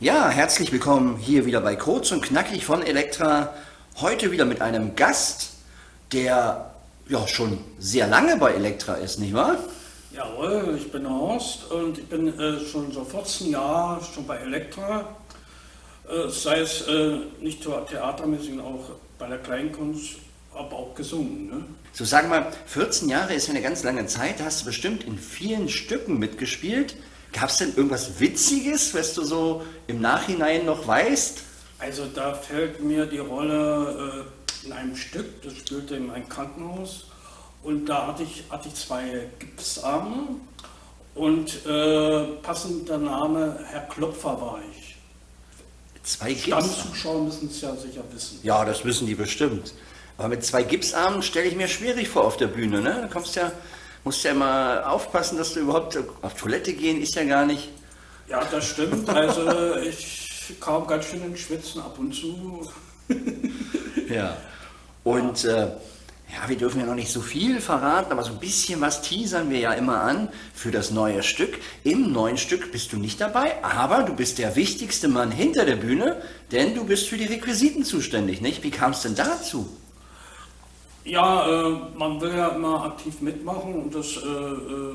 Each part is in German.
Ja, herzlich willkommen hier wieder bei Kurz und Knackig von Elektra. Heute wieder mit einem Gast, der ja schon sehr lange bei Elektra ist, nicht wahr? Jawohl, ich bin Horst und ich bin äh, schon so 14 Jahre schon bei Elektra. Äh, sei es äh, nicht nur theatermäßig, auch bei der Kleinkunst, aber auch gesungen. Ne? So sag mal, 14 Jahre ist ja eine ganz lange Zeit, da hast du bestimmt in vielen Stücken mitgespielt. Gab es denn irgendwas Witziges, was du so im Nachhinein noch weißt? Also da fällt mir die Rolle äh, in einem Stück, das spielte in einem Krankenhaus und da hatte ich, hatte ich zwei Gipsarme und äh, passend der Name Herr Klopfer war ich. Zwei Stammzuschauer müssen es ja sicher wissen. Ja, das wissen die bestimmt. Aber mit zwei Gipsarmen stelle ich mir schwierig vor auf der Bühne. Ne? Da kommst ja musst ja immer aufpassen, dass du überhaupt auf Toilette gehen ist ja gar nicht. Ja, das stimmt. Also ich kam ganz schön ins Schwitzen ab und zu. ja. Und ja. Äh, ja, wir dürfen ja noch nicht so viel verraten, aber so ein bisschen was teasern wir ja immer an für das neue Stück. Im neuen Stück bist du nicht dabei, aber du bist der wichtigste Mann hinter der Bühne, denn du bist für die Requisiten zuständig, nicht? Wie kam es denn dazu? Ja, äh, man will ja immer aktiv mitmachen und das äh, äh,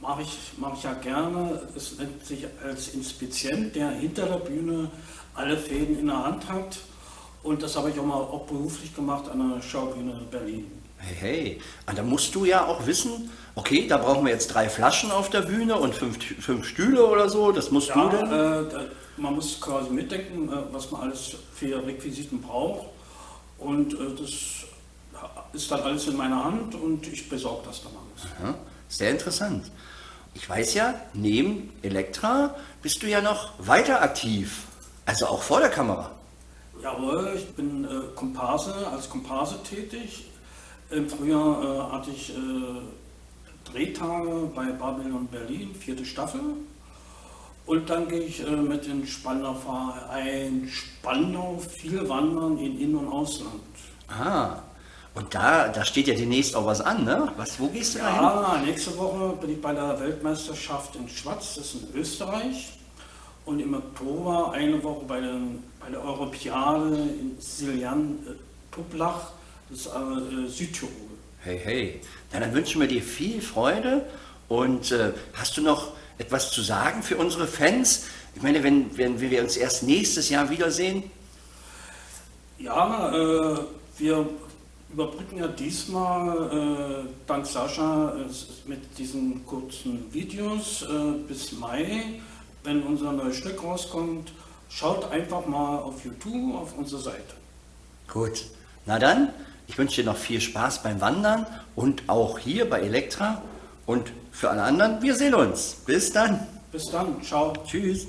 mache ich, mach ich ja gerne. Es nennt sich als Inspizient, der hinter der Bühne alle Fäden in der Hand hat. Und das habe ich auch mal auch beruflich gemacht an der Schaubühne Berlin. Hey, hey, und da musst du ja auch wissen, okay, da brauchen wir jetzt drei Flaschen auf der Bühne und fünf, fünf Stühle oder so, das musst ja, du denn? Äh, man muss quasi mitdenken, äh, was man alles für Requisiten braucht. Und äh, das ist dann alles in meiner Hand und ich besorge das dann alles. Aha, sehr interessant. Ich weiß ja, neben Elektra bist du ja noch weiter aktiv, also auch vor der Kamera. Jawohl, ich bin äh, Komparse, als Komparse tätig. Im Frühjahr äh, hatte ich äh, Drehtage bei Babylon Berlin, vierte Staffel. Und dann gehe ich äh, mit dem Spandau Verein Spandau viel wandern in In- und Ausland. Ah, und da, da steht ja demnächst auch was an, ne? Was, wo gehst du ja, da hin? nächste Woche bin ich bei der Weltmeisterschaft in Schwatz, das ist in Österreich. Und im Oktober eine Woche bei, den, bei der Europäade in Siljan äh, Tublach, das ist äh, Südtirol. Hey, hey, ja, dann wünschen wir dir viel Freude und äh, hast du noch etwas zu sagen für unsere Fans? Ich meine, wenn, wenn wir uns erst nächstes Jahr wiedersehen? Ja, äh, wir überbrücken ja diesmal äh, dank Sascha äh, mit diesen kurzen Videos äh, bis Mai, wenn unser neues Stück rauskommt. Schaut einfach mal auf YouTube auf unsere Seite. Gut, na dann, ich wünsche dir noch viel Spaß beim Wandern und auch hier bei Elektra. Und für alle anderen, wir sehen uns. Bis dann. Bis dann. Ciao. Tschüss.